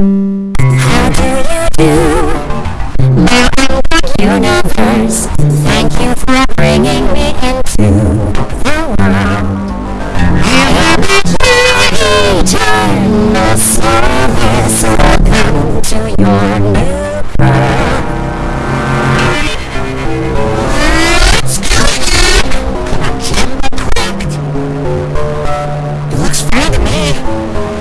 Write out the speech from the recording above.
How do you do?